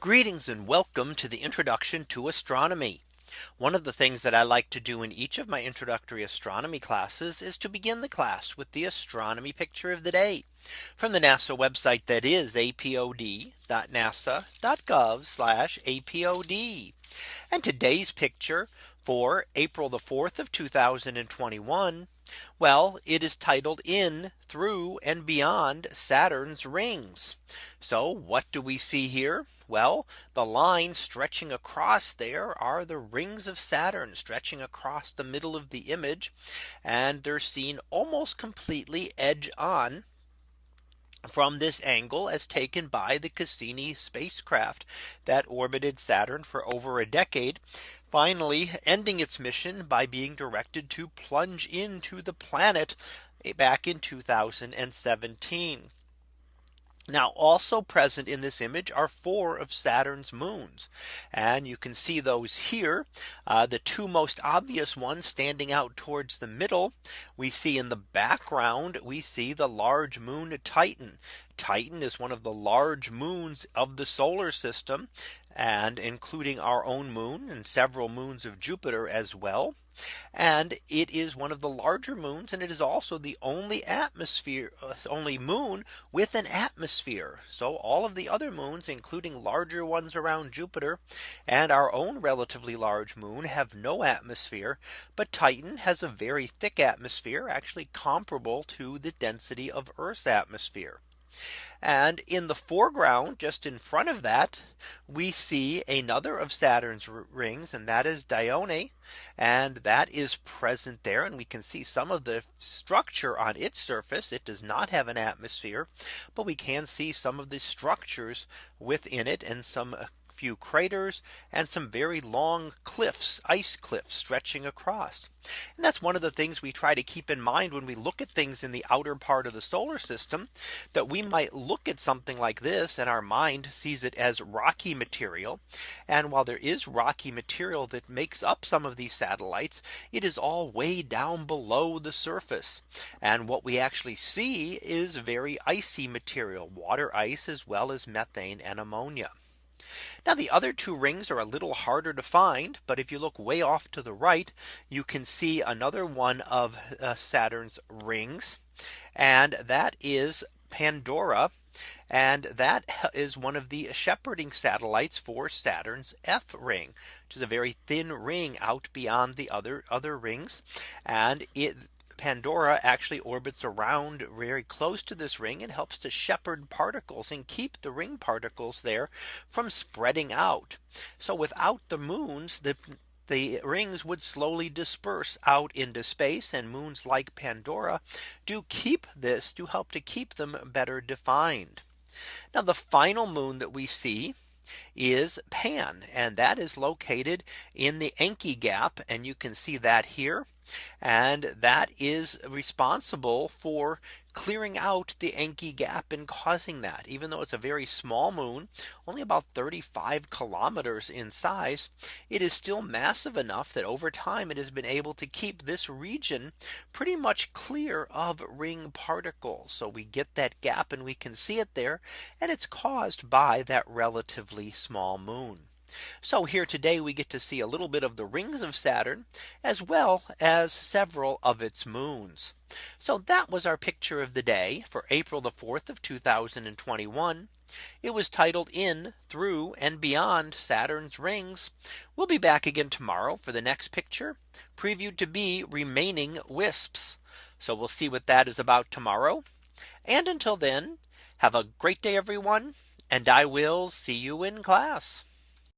Greetings and welcome to the introduction to astronomy. One of the things that I like to do in each of my introductory astronomy classes is to begin the class with the astronomy picture of the day from the NASA website that is apod.nasa.gov apod. And today's picture for April the 4th of 2021. Well, it is titled in through and beyond Saturn's rings. So what do we see here? Well, the line stretching across there are the rings of Saturn stretching across the middle of the image. And they're seen almost completely edge on from this angle as taken by the Cassini spacecraft that orbited Saturn for over a decade finally ending its mission by being directed to plunge into the planet back in 2017. Now also present in this image are four of Saturn's moons. And you can see those here. Uh, the two most obvious ones standing out towards the middle. We see in the background, we see the large moon Titan. Titan is one of the large moons of the solar system and including our own moon and several moons of Jupiter as well. And it is one of the larger moons and it is also the only atmosphere uh, only moon with an atmosphere. So all of the other moons including larger ones around Jupiter and our own relatively large moon have no atmosphere. But Titan has a very thick atmosphere actually comparable to the density of Earth's atmosphere. And in the foreground, just in front of that, we see another of Saturn's rings, and that is Dione. And that is present there. And we can see some of the structure on its surface. It does not have an atmosphere, but we can see some of the structures within it and some few craters and some very long cliffs, ice cliffs stretching across. And that's one of the things we try to keep in mind when we look at things in the outer part of the solar system that we might look at something like this and our mind sees it as rocky material. And while there is rocky material that makes up some of these satellites, it is all way down below the surface. And what we actually see is very icy material, water ice, as well as methane and ammonia. Now the other two rings are a little harder to find. But if you look way off to the right, you can see another one of uh, Saturn's rings. And that is Pandora. And that is one of the shepherding satellites for Saturn's F ring, which is a very thin ring out beyond the other other rings. And it Pandora actually orbits around very close to this ring and helps to shepherd particles and keep the ring particles there from spreading out. So without the moons, the the rings would slowly disperse out into space and moons like Pandora do keep this to help to keep them better defined. Now the final moon that we see is Pan and that is located in the Encke gap and you can see that here and that is responsible for clearing out the Encke gap and causing that. Even though it's a very small moon only about 35 kilometers in size it is still massive enough that over time it has been able to keep this region pretty much clear of ring particles. So we get that gap and we can see it there and it's caused by that relatively small moon so here today we get to see a little bit of the rings of Saturn as well as several of its moons. So that was our picture of the day for April the 4th of 2021. It was titled in through and beyond Saturn's rings. We'll be back again tomorrow for the next picture previewed to be remaining wisps. So we'll see what that is about tomorrow. And until then, have a great day, everyone. And I will see you in class.